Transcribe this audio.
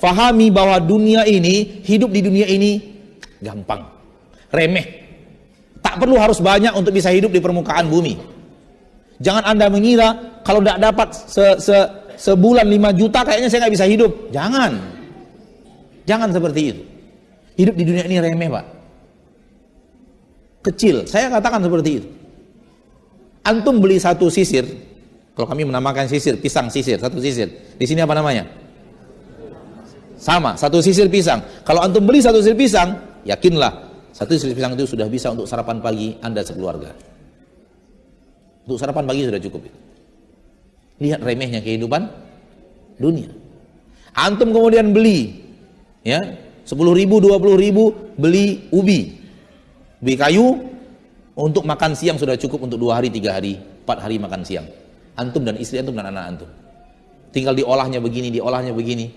fahami bahwa dunia ini, hidup di dunia ini gampang, remeh. Tak perlu harus banyak untuk bisa hidup di permukaan bumi. Jangan Anda mengira kalau tidak dapat se, se, sebulan 5 juta kayaknya saya nggak bisa hidup. Jangan. Jangan seperti itu. Hidup di dunia ini remeh, Pak. Kecil. Saya katakan seperti itu. Antum beli satu sisir, kalau kami menamakan sisir, pisang sisir, satu sisir. Di sini apa namanya? Sama, satu sisir pisang. Kalau antum beli satu sisir pisang, yakinlah satu sisir pisang itu sudah bisa untuk sarapan pagi Anda sekeluarga. Untuk sarapan pagi sudah cukup. Lihat remehnya kehidupan dunia. Antum kemudian beli ya 10 ribu, 20 ribu beli ubi. Ubi kayu untuk makan siang sudah cukup untuk dua hari, tiga hari, empat hari makan siang. Antum dan istri antum dan anak antum. Tinggal diolahnya begini, diolahnya begini.